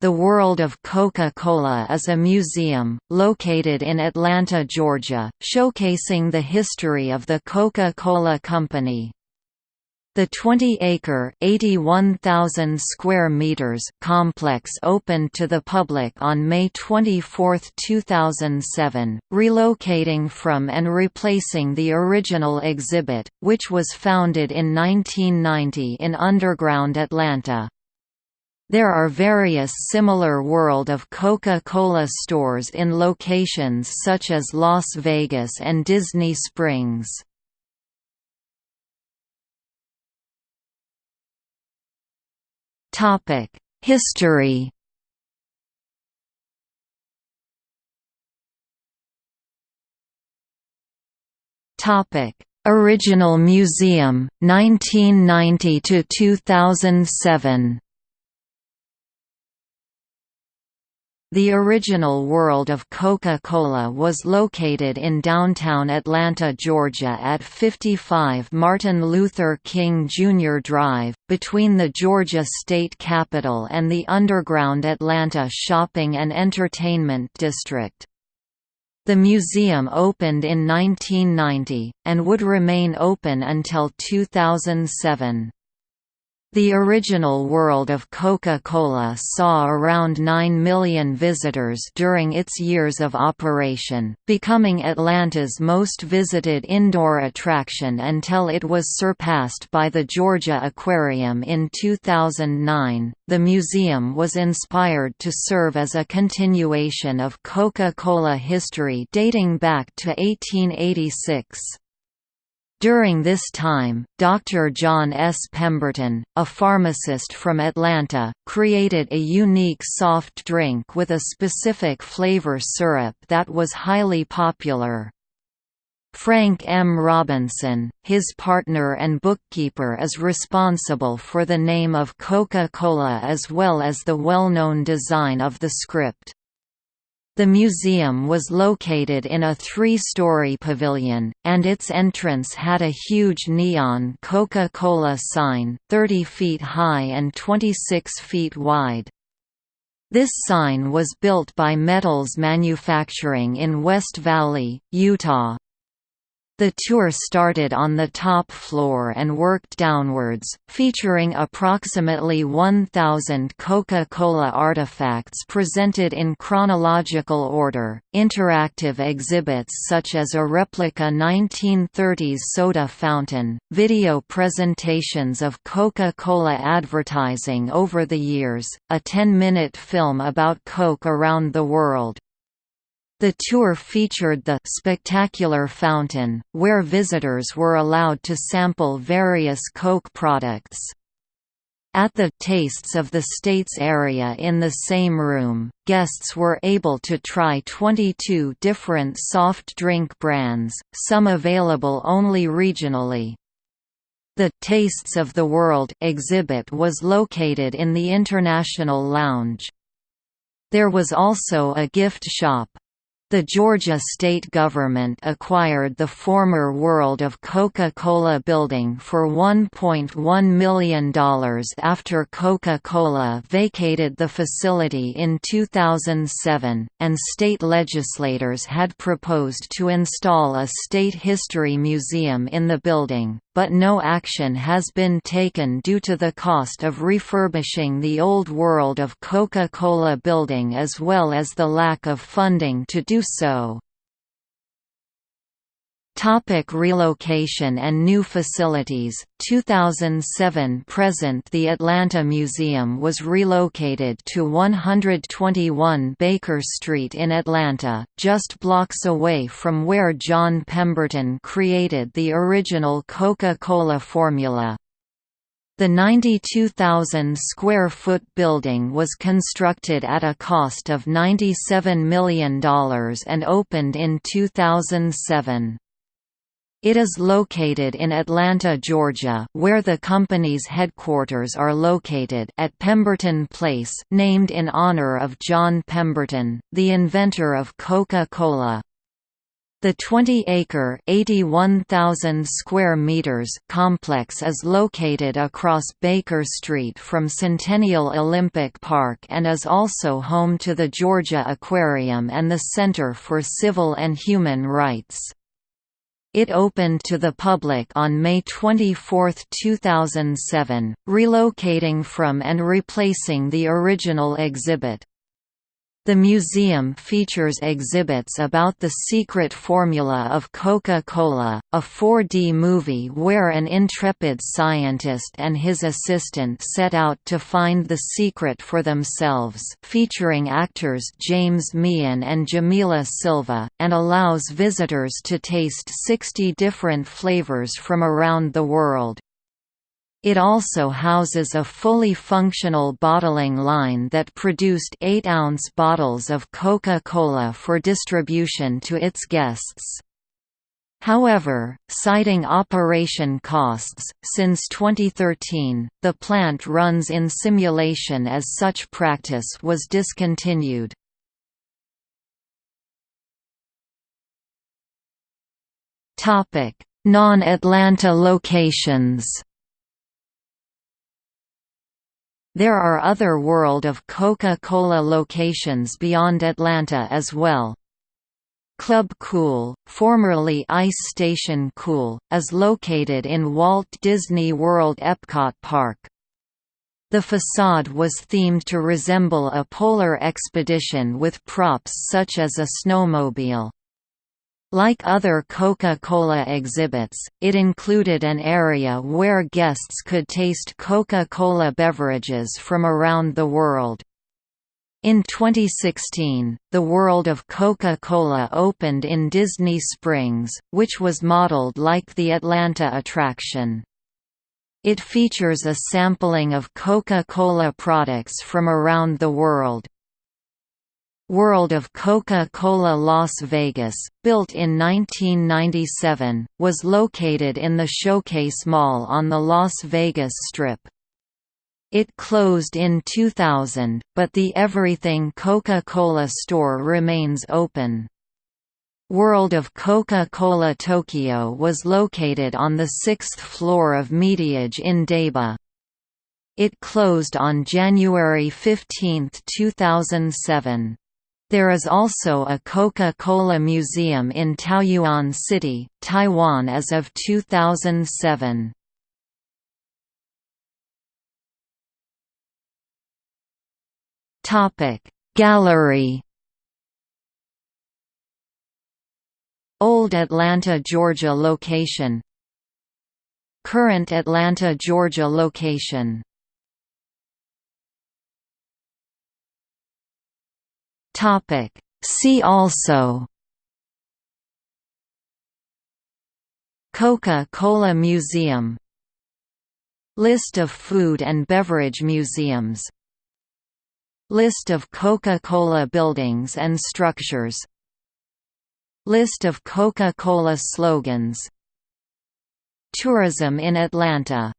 The World of Coca-Cola is a museum, located in Atlanta, Georgia, showcasing the history of the Coca-Cola Company. The 20-acre (81,000 square meters) complex opened to the public on May 24, 2007, relocating from and replacing the original exhibit, which was founded in 1990 in underground Atlanta. There are various similar World of Coca-Cola stores in locations such as Las Vegas and Disney Springs. History Original museum 1990 to 2007 The original World of Coca-Cola was located in downtown Atlanta, Georgia at 55 Martin Luther King Jr. Drive, between the Georgia State Capitol and the underground Atlanta Shopping and Entertainment District. The museum opened in 1990, and would remain open until 2007. The original World of Coca-Cola saw around 9 million visitors during its years of operation, becoming Atlanta's most visited indoor attraction until it was surpassed by the Georgia Aquarium in 2009. The museum was inspired to serve as a continuation of Coca-Cola history dating back to 1886. During this time, Dr. John S. Pemberton, a pharmacist from Atlanta, created a unique soft drink with a specific flavor syrup that was highly popular. Frank M. Robinson, his partner and bookkeeper is responsible for the name of Coca-Cola as well as the well-known design of the script. The museum was located in a three-story pavilion, and its entrance had a huge neon Coca-Cola sign, 30 feet high and 26 feet wide. This sign was built by Metals Manufacturing in West Valley, Utah. The tour started on the top floor and worked downwards, featuring approximately 1,000 Coca-Cola artifacts presented in chronological order, interactive exhibits such as a replica 1930s soda fountain, video presentations of Coca-Cola advertising over the years, a 10-minute film about Coke around the world, the tour featured the «Spectacular Fountain», where visitors were allowed to sample various Coke products. At the Tastes of the States area in the same room, guests were able to try 22 different soft drink brands, some available only regionally. The Tastes of the World exhibit was located in the International Lounge. There was also a gift shop, the Georgia state government acquired the former World of Coca-Cola building for $1.1 million after Coca-Cola vacated the facility in 2007, and state legislators had proposed to install a state history museum in the building but no action has been taken due to the cost of refurbishing the old World of Coca-Cola building as well as the lack of funding to do so. Topic relocation and new facilities 2007 present The Atlanta Museum was relocated to 121 Baker Street in Atlanta, just blocks away from where John Pemberton created the original Coca-Cola formula. The 92,000 square foot building was constructed at a cost of $97 million and opened in 2007. It is located in Atlanta, Georgia, where the company's headquarters are located at Pemberton Place, named in honor of John Pemberton, the inventor of Coca-Cola. The 20-acre (81,000 square meters) complex is located across Baker Street from Centennial Olympic Park and is also home to the Georgia Aquarium and the Center for Civil and Human Rights. It opened to the public on May 24, 2007, relocating from and replacing the original exhibit. The museum features exhibits about the secret formula of Coca-Cola, a 4D movie where an intrepid scientist and his assistant set out to find the secret for themselves featuring actors James Meehan and Jamila Silva, and allows visitors to taste 60 different flavors from around the world. It also houses a fully functional bottling line that produced 8-ounce bottles of Coca-Cola for distribution to its guests. However, citing operation costs, since 2013, the plant runs in simulation as such practice was discontinued. Non-Atlanta locations there are other World of Coca-Cola locations beyond Atlanta as well. Club Cool, formerly Ice Station Cool, is located in Walt Disney World Epcot Park. The facade was themed to resemble a polar expedition with props such as a snowmobile. Like other Coca-Cola exhibits, it included an area where guests could taste Coca-Cola beverages from around the world. In 2016, the World of Coca-Cola opened in Disney Springs, which was modeled like the Atlanta attraction. It features a sampling of Coca-Cola products from around the world, World of Coca-Cola Las Vegas, built in 1997, was located in the Showcase Mall on the Las Vegas Strip. It closed in 2000, but the Everything Coca-Cola store remains open. World of Coca-Cola Tokyo was located on the sixth floor of Mediage in Odaiba. It closed on January 15, 2007. There is also a Coca-Cola museum in Taoyuan City, Taiwan as of 2007. Topic Gallery. Old Atlanta, Georgia location. Current Atlanta, Georgia location Topic. See also Coca-Cola Museum List of food and beverage museums List of Coca-Cola buildings and structures List of Coca-Cola slogans Tourism in Atlanta